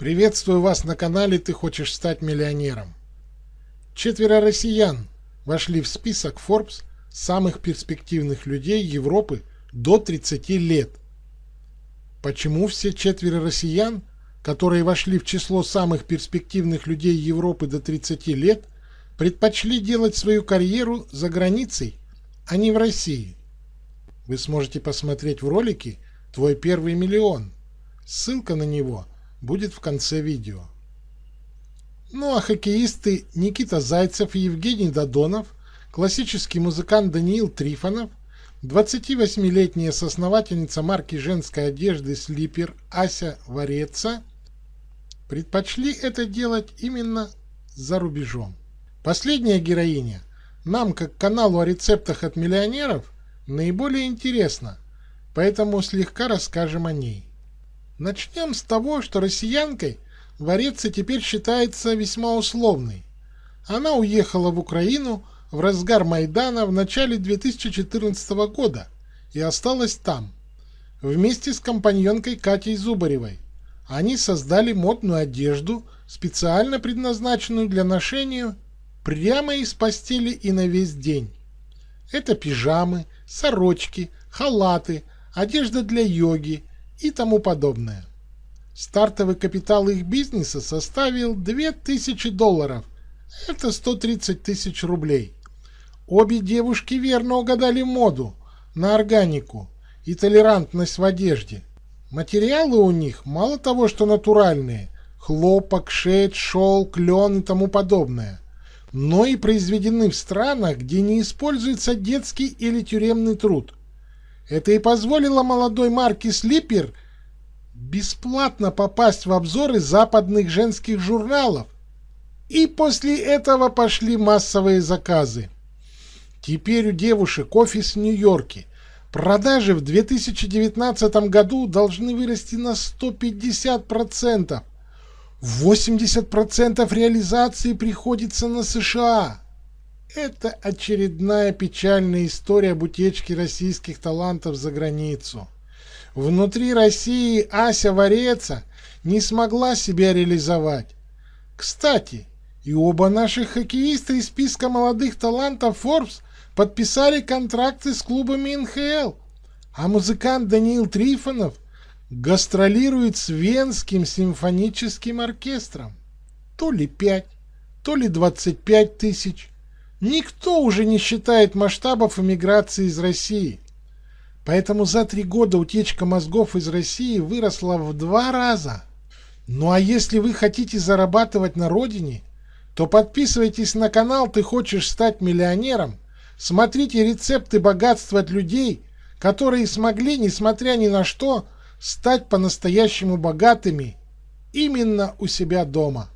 Приветствую вас на канале «Ты хочешь стать миллионером». Четверо россиян вошли в список Forbes самых перспективных людей Европы до 30 лет. Почему все четверо россиян, которые вошли в число самых перспективных людей Европы до 30 лет, предпочли делать свою карьеру за границей, а не в России? Вы сможете посмотреть в ролике «Твой первый миллион». Ссылка на него будет в конце видео. Ну а хоккеисты Никита Зайцев и Евгений Додонов, классический музыкант Даниил Трифонов, 28-летняя соосновательница марки женской одежды Слипер Ася Вареца предпочли это делать именно за рубежом. Последняя героиня нам, как каналу о рецептах от миллионеров, наиболее интересна, поэтому слегка расскажем о ней. Начнем с того, что россиянкой Вареца теперь считается весьма условной. Она уехала в Украину в разгар Майдана в начале 2014 года и осталась там, вместе с компаньонкой Катей Зубаревой. Они создали модную одежду, специально предназначенную для ношения прямо из постели и на весь день. Это пижамы, сорочки, халаты, одежда для йоги, и тому подобное. Стартовый капитал их бизнеса составил 2000 долларов, это 130 тысяч рублей. Обе девушки верно угадали моду на органику и толерантность в одежде. Материалы у них мало того, что натуральные, хлопок, шерсть, шелк, лен и тому подобное, но и произведены в странах, где не используется детский или тюремный труд – это и позволило молодой марке Слипер бесплатно попасть в обзоры западных женских журналов. И после этого пошли массовые заказы. Теперь у девушек офис в Нью-Йорке. Продажи в 2019 году должны вырасти на 150%. 80% реализации приходится на США. Это очередная печальная история об утечке российских талантов за границу. Внутри России Ася Вареца не смогла себя реализовать. Кстати, и оба наших хоккеиста из списка молодых талантов Forbes подписали контракты с клубами НХЛ, а музыкант Даниил Трифонов гастролирует с Венским симфоническим оркестром. То ли 5, то ли 25 тысяч. Никто уже не считает масштабов эмиграции из России. Поэтому за три года утечка мозгов из России выросла в два раза. Ну а если вы хотите зарабатывать на родине, то подписывайтесь на канал «Ты хочешь стать миллионером», смотрите рецепты богатства от людей, которые смогли, несмотря ни на что, стать по-настоящему богатыми именно у себя дома.